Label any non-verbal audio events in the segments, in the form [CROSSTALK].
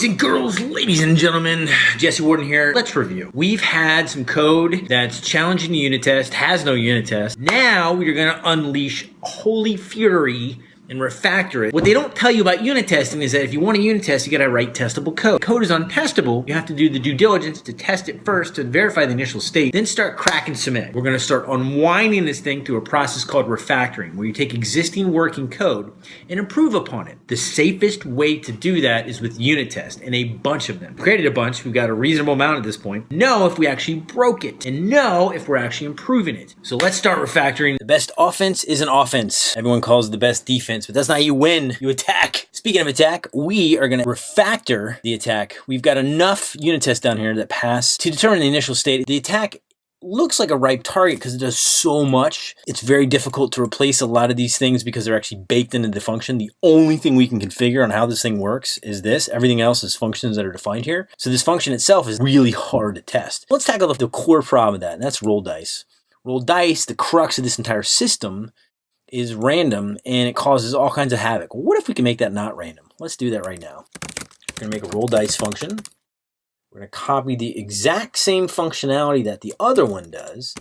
Boys and girls, ladies and gentlemen, Jesse Warden here. Let's review. We've had some code that's challenging the unit test, has no unit test. Now we're gonna unleash holy fury and refactor it. What they don't tell you about unit testing is that if you want a unit test, you gotta write testable code. Code is untestable. You have to do the due diligence to test it first to verify the initial state, then start cracking submit. We're gonna start unwinding this thing through a process called refactoring, where you take existing working code and improve upon it. The safest way to do that is with unit test and a bunch of them. created a bunch, we've got a reasonable amount at this point. Know if we actually broke it and know if we're actually improving it. So let's start refactoring. The best offense is an offense. Everyone calls the best defense defense, but that's not how you win. You attack. Speaking of attack, we are going to refactor the attack. We've got enough unit tests down here that pass to determine the initial state. The attack looks like a ripe target because it does so much. It's very difficult to replace a lot of these things because they're actually baked into the function. The only thing we can configure on how this thing works is this. Everything else is functions that are defined here. So this function itself is really hard to test. Let's tackle the core problem of that, and that's roll dice. Roll dice, the crux of this entire system, is random and it causes all kinds of havoc. What if we can make that not random? Let's do that right now. We're to make a roll dice function. We're to copy the exact same functionality that the other one does,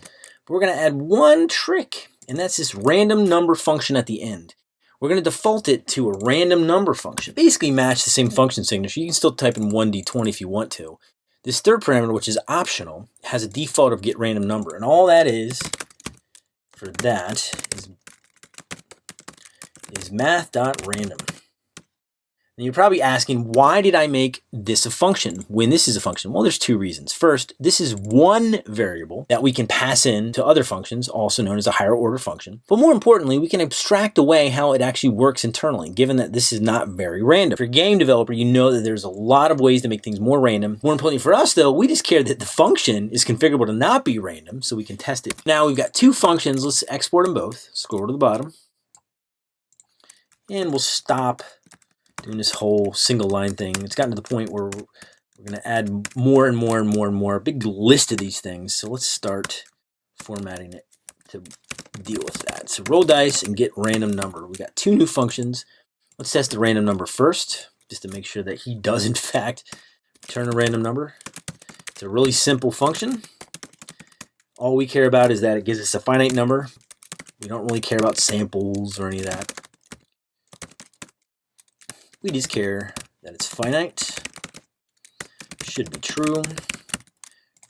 but we're to add one trick, and that's this random number function at the end. We're to default it to a random number function. Basically match the same function signature. You can still type in 1d20 if you want to. This third parameter, which is optional, has a default of get random number, and all that is for that is is math.random. And you're probably asking, why did I make this a function when this is a function? Well, there's two reasons. First, this is one variable that we can pass in to other functions, also known as a higher order function. But more importantly, we can abstract away how it actually works internally, given that this is not very random. For a game developer, you know that there's a lot of ways to make things more random. More importantly for us, though, we just care that the function is configurable to not be random, so we can test it. Now we've got two functions. Let's export them both. Scroll to the bottom. And we'll stop doing this whole single line thing. It's gotten to the point where we're going to add more and more and more and more, a big list of these things. So let's start formatting it to deal with that. So roll dice and get random number. We got two new functions. Let's test the random number first, just to make sure that he does [LAUGHS] in fact return a random number. It's a really simple function. All we care about is that it gives us a finite number. We don't really care about samples or any of that. We just care that it's finite. Should be true.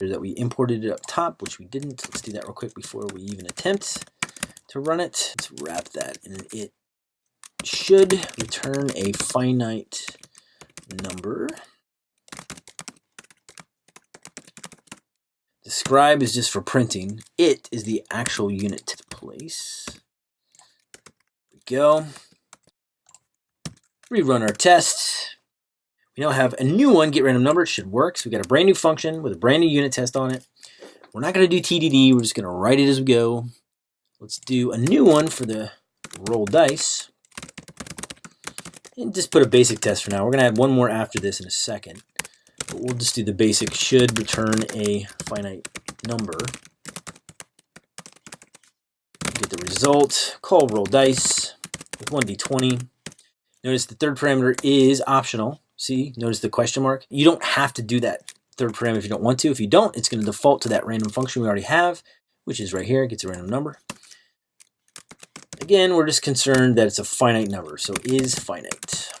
That we imported it up top, which we didn't. Let's do that real quick before we even attempt to run it. Let's wrap that in it should return a finite number. Describe is just for printing. It is the actual unit place. There we go rerun our test. We now have a new one, get random number. It should work. So we got a brand new function with a brand new unit test on it. We're not going to do TDD. We're just going to write it as we go. Let's do a new one for the roll dice. And just put a basic test for now. We're going to add one more after this in a second. But we'll just do the basic should return a finite number. Get the result. Call roll dice with 1d20. Notice the third parameter is optional. See, notice the question mark. You don't have to do that third parameter if you don't want to. If you don't, it's going to default to that random function we already have, which is right here. It gets a random number. Again, we're just concerned that it's a finite number, so is finite.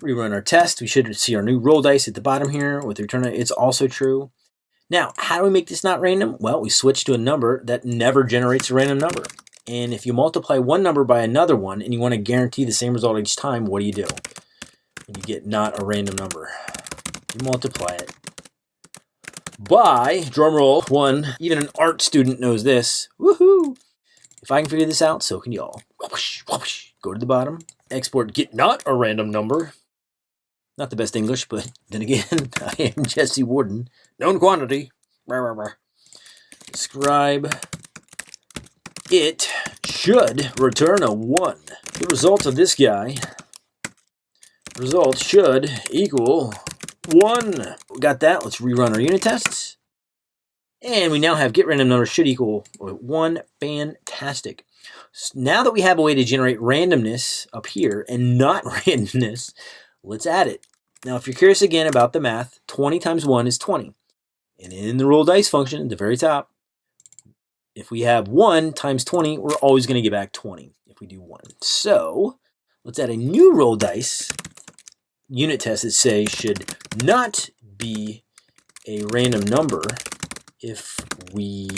Rerun our test. We should see our new roll dice at the bottom here with return. It's also true. Now, how do we make this not random? Well, we switch to a number that never generates a random number. And if you multiply one number by another one and you want to guarantee the same result each time, what do you do? You get not a random number. You multiply it by, drumroll, one, even an art student knows this. Woohoo! If I can figure this out, so can y'all. Go to the bottom, export get not a random number. Not the best English, but [LAUGHS] then again, [LAUGHS] I am Jesse Warden. Known quantity. Describe it should return a 1. The result of this guy, result should equal 1. We got that. Let's rerun our unit tests. And we now have get random number should equal 1. Fantastic. Now that we have a way to generate randomness up here and not [LAUGHS] randomness, let's add it. Now, if you're curious again about the math, 20 times 1 is 20. And in the roll dice function at the very top, if we have 1 times 20, we're always going to get back 20 if we do 1. So let's add a new roll dice unit test that says should not be a random number if we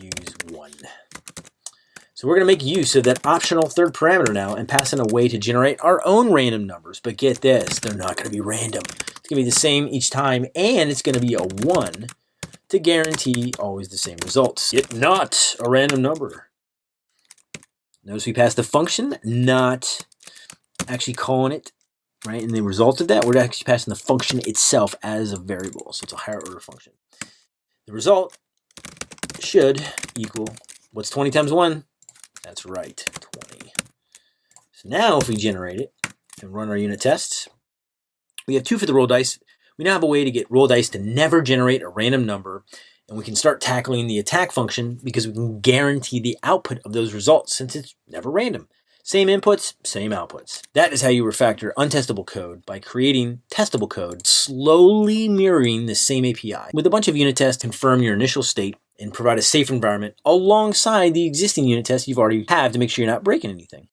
use 1. So we're going to make use of that optional third parameter now and pass in a way to generate our own random numbers. But get this, they're not going to be random. It's going to be the same each time, and it's going to be a 1 to guarantee always the same results. Yet not a random number. Notice we passed the function, not actually calling it, right? And the result of that, we're actually passing the function itself as a variable. So it's a higher order function. The result should equal, what's 20 times 1? That's right, 20. So now if we generate it and run our unit tests, we have two for the roll dice. We now have a way to get roll dice to never generate a random number and we can start tackling the attack function because we can guarantee the output of those results since it's never random. Same inputs, same outputs. That is how you refactor untestable code by creating testable code, slowly mirroring the same API. With a bunch of unit tests, confirm your initial state and provide a safe environment alongside the existing unit tests you've already have to make sure you're not breaking anything.